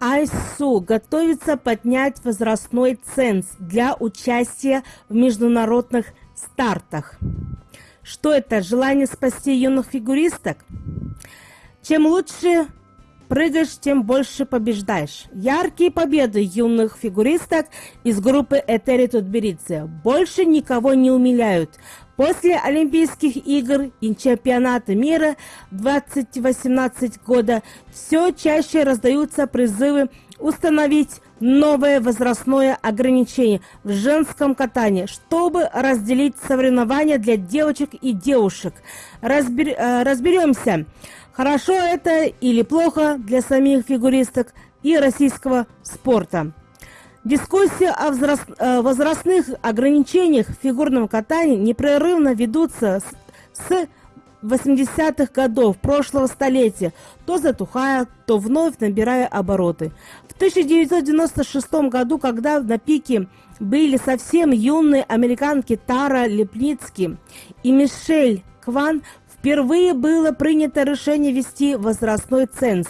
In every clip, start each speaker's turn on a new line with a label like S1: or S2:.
S1: АИСУ готовится поднять возрастной ценз для участия в международных стартах. Что это? Желание спасти юных фигуристок? Чем лучше прыгаешь, тем больше побеждаешь. Яркие победы юных фигуристок из группы Этери Тутберидзе больше никого не умиляют. После Олимпийских игр и чемпионата мира 2018 года все чаще раздаются призывы установить новое возрастное ограничение в женском катании, чтобы разделить соревнования для девочек и девушек. Разбер, э, разберемся, хорошо это или плохо для самих фигуристок и российского спорта. Дискуссии о возраст, э, возрастных ограничениях в фигурном катании непрерывно ведутся с, с 80-х годов прошлого столетия, то затухая, то вновь набирая обороты. В 1996 году, когда на пике были совсем юные американки Тара Лепницки и Мишель Кван, впервые было принято решение ввести возрастной ценз,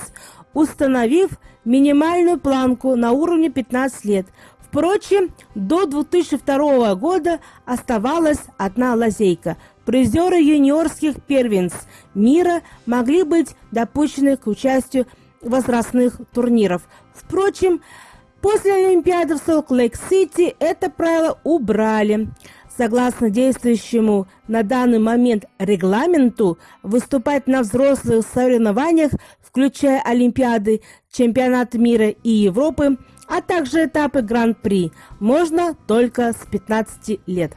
S1: установив минимальную планку на уровне 15 лет. Впрочем, до 2002 года оставалась одна лазейка – Призеры юниорских первенств мира могли быть допущены к участию в возрастных турниров. Впрочем, после Олимпиады в Солт-Лейк-Сити это правило убрали. Согласно действующему на данный момент регламенту, выступать на взрослых соревнованиях, включая Олимпиады, Чемпионат мира и Европы, а также этапы Гран-при, можно только с 15 лет.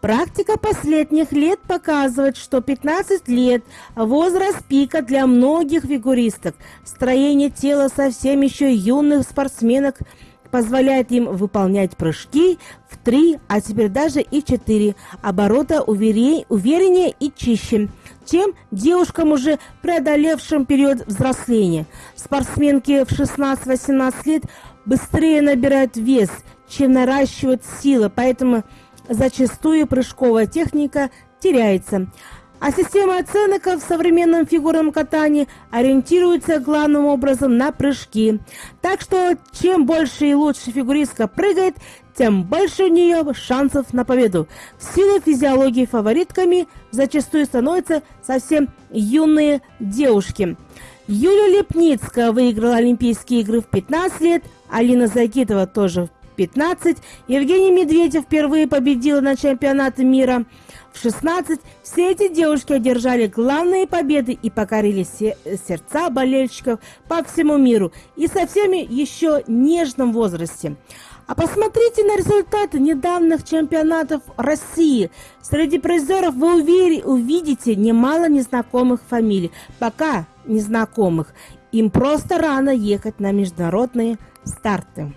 S1: Практика последних лет показывает, что 15 лет – возраст пика для многих фигуристок. Строение тела совсем еще юных спортсменок позволяет им выполнять прыжки в 3, а теперь даже и 4 оборота увереннее и чище, чем девушкам, уже преодолевшим период взросления. Спортсменки в 16-18 лет быстрее набирают вес, чем наращивают силы, поэтому – зачастую прыжковая техника теряется. А система оценок в современном фигурном катании ориентируется главным образом на прыжки. Так что чем больше и лучше фигуристка прыгает, тем больше у нее шансов на победу. В силу физиологии фаворитками зачастую становятся совсем юные девушки. Юлия Лепницкая выиграла Олимпийские игры в 15 лет, Алина Загитова тоже в 15. Евгений Медведев впервые победил на чемпионате мира в 16. Все эти девушки одержали главные победы и покорили сердца болельщиков по всему миру и со всеми еще нежном возрасте. А посмотрите на результаты недавних чемпионатов России. Среди призеров вы увидите немало незнакомых фамилий, пока незнакомых. Им просто рано ехать на международные старты.